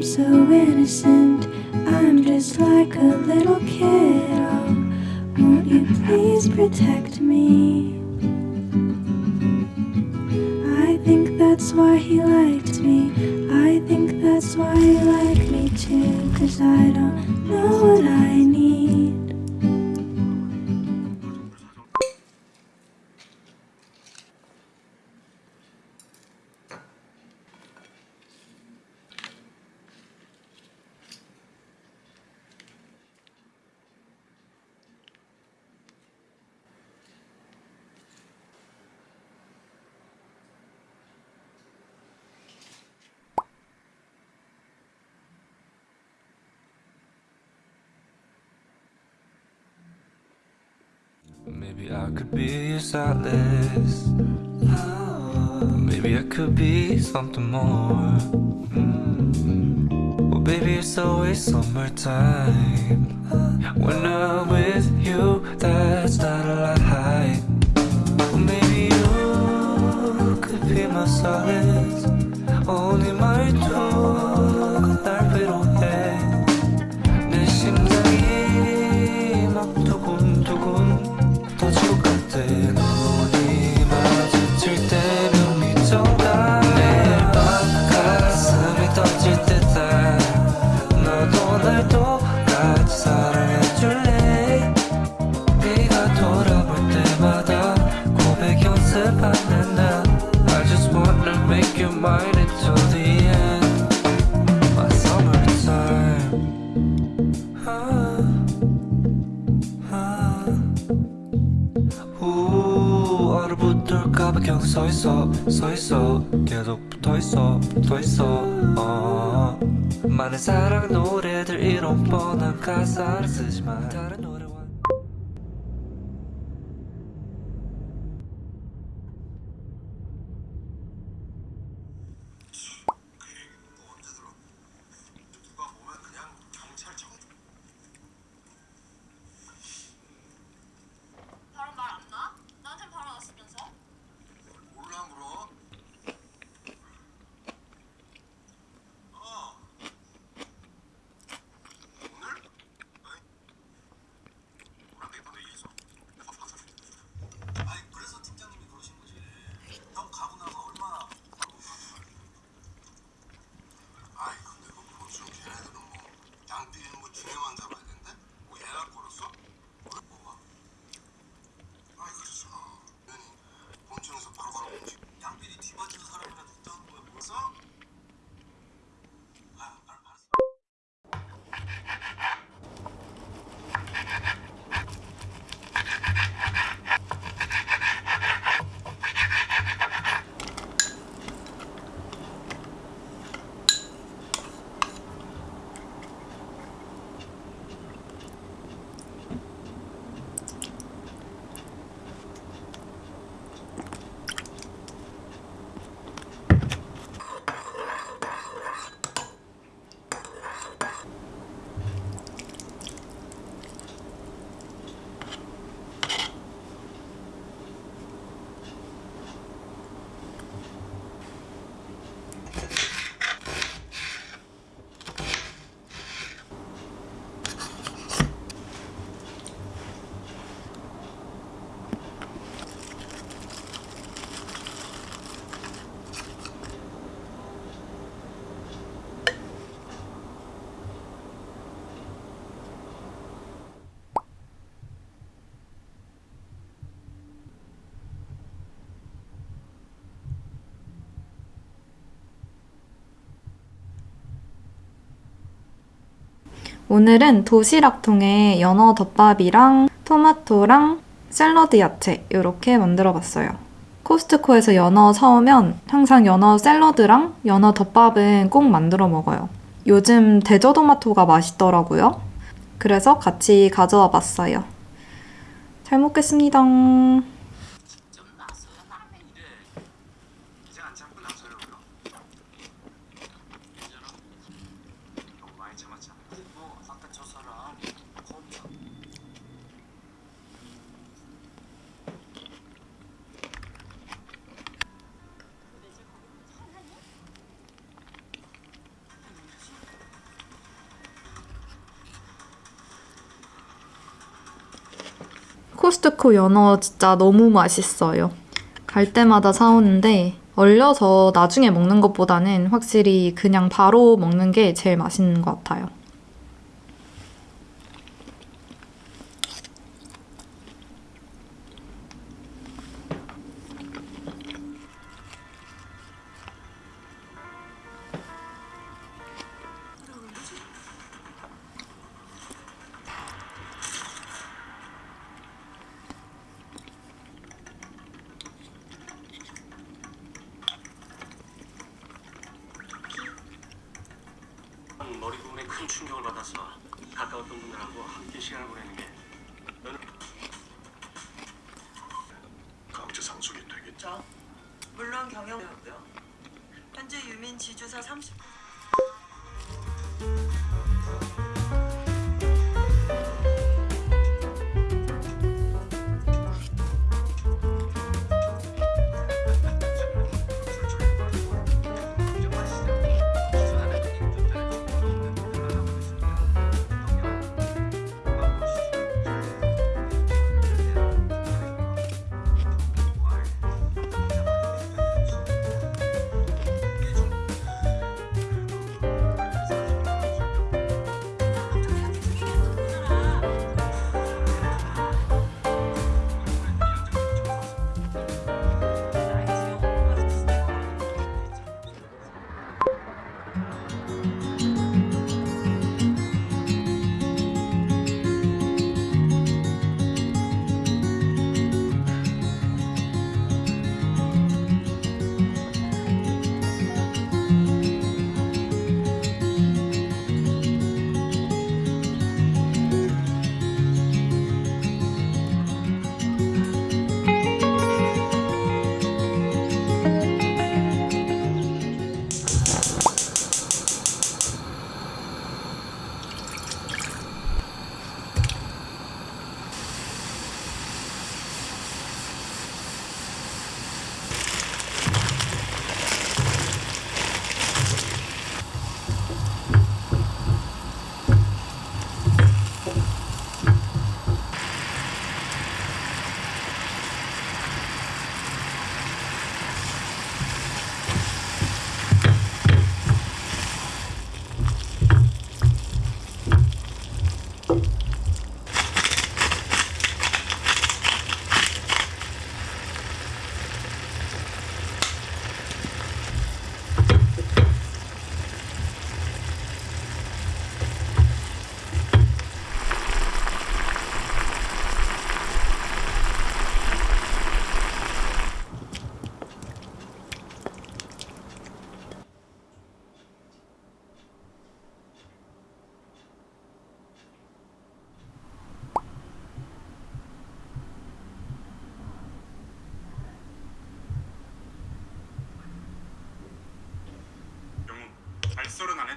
I'm so innocent. I'm just like a little kid. Oh, won't you please protect me? I think that's why he liked me. I think that's why he liked me too. Cause I don't know what I need. Maybe I could be a stylist. Maybe I could be something more. Mm. Well, baby, it's always summertime. When I'm with you, that's not a lie. Well, maybe you could be my solace. only 말투 나 I just wanna make you mine until the end. My summertime ah. 우 얼어붙을까봐 계속 서있어 서있어. 계속 붙어있어 붙어있어. 어. 많은 사랑 노래들 이런 뻔한 가사를 쓰지만 오늘은 도시락통에 연어 덮밥이랑 토마토랑 샐러드 야채 이렇게 만들어 봤어요. 코스트코에서 연어 사오면 항상 연어 샐러드랑 연어 덮밥은 꼭 만들어 먹어요. 요즘 대저토마토가 맛있더라고요. 그래서 같이 가져와 봤어요. 잘 먹겠습니다. 코스트코 연어 진짜 너무 맛있어요. 갈 때마다 사오는데 얼려서 나중에 먹는 것보다는 확실히 그냥 바로 먹는 게 제일 맛있는 것 같아요. 충격을 받아서 가까웠던 분들하고 함께 시간을 보내는 게 너는 강제 상속이 되겠죠? 물론 경영이었고요. 현재 유민 지주사 30.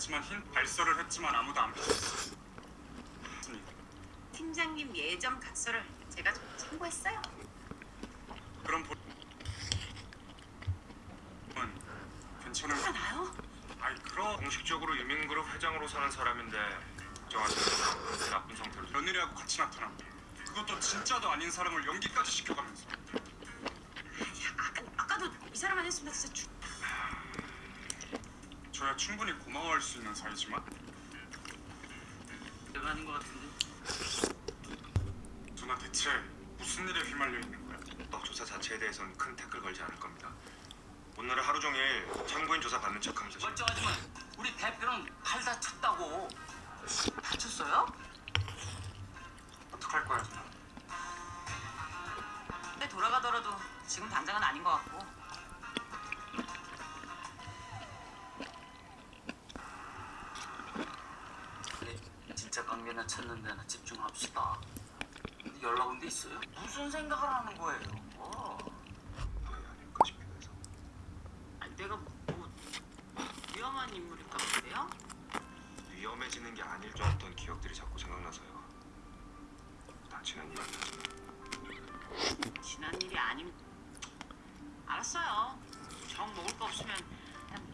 했지만 흰 발설을 했지만 아무도 안. 맞습니다. 팀장님 예전 각서를 제가 좀 참고했어요. 그럼 보... 은 괜찮은 하나요? 아이 그럼 공식적으로 유민그룹 회장으로 사는 사람인데 정하시는 나쁜 상태로 며느리하고 같이 나타나 그것도 진짜도 아닌 사람을 연기까지 시켜가면서 아까, 아까도 이 사람 아니었으면 진짜 죽... 저야 충분히 고마워할 수 있는 사이지만 내가 아닌 것 같은데 누나 대체 무슨 일에 휘말려 있는 거야? 떡 조사 자체에 대해서는 큰 태클 걸지 않을 겁니다. 오늘은 하루 종일 참고인 조사 받는 척하면서 시- 멀쩡하지만 우리 대표는 팔 다쳤다고 다쳤어요? 어떡할 거야 누나? 근데 돌아가더라도 지금 당장은 아닌 것 같고 진짜 관계나 찾는 데나 집중합시다 연락 온 데 있어요? 무슨 생각을 하는 거예요? 어. 네, 아닐까 싶기도 해서. 아니, 내가 뭐 위험한 인물일까 본데요? 위험해지는 게 아닐 줄 알았던 기억들이 자꾸 생각나서요. 다 지난 일이니까. 지난 일이 아님 알았어요 정 먹을 거 없으면 그냥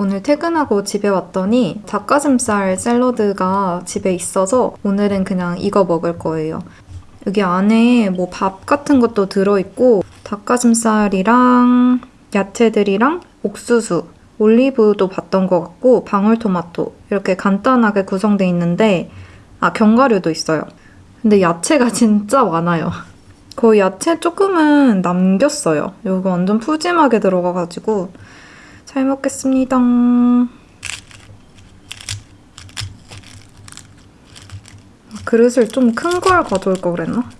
오늘 퇴근하고 집에 왔더니 닭가슴살 샐러드가 집에 있어서 오늘은 그냥 이거 먹을 거예요. 여기 안에 뭐 밥 같은 것도 들어있고 닭가슴살이랑 야채들이랑 옥수수, 올리브도 봤던 것 같고 방울토마토 이렇게 간단하게 구성돼 있는데 아 견과류도 있어요. 근데 야채가 진짜 많아요. 거의 야채 조금은 남겼어요. 여기 완전 푸짐하게 들어가가지고 잘 먹겠습니다. 그릇을 좀 큰 걸 가져올 걸 그랬나?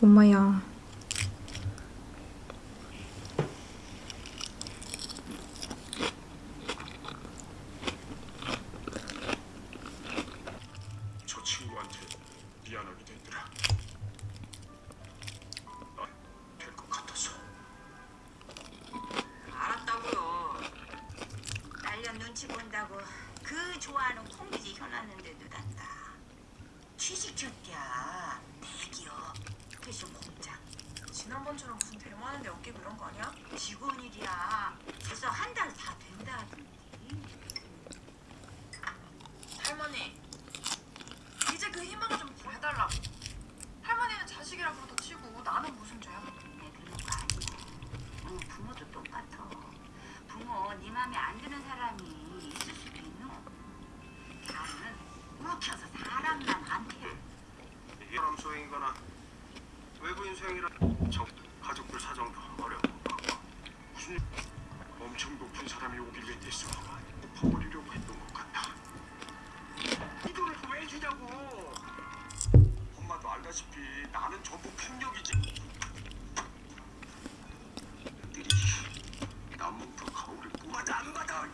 엄마야. 지난번처럼 무슨 대만한데 엮이고 이런 거 아니야? 직원 일이야. 벌써 한달다 사람이 오길래 내 수화만 엎어버리려고 했던 것 같다. 이 돈을 왜 주냐고. 엄마도 알다시피 나는 전부 폭력이지. 들이 남몽도 가오를 뽑아도 안 받아.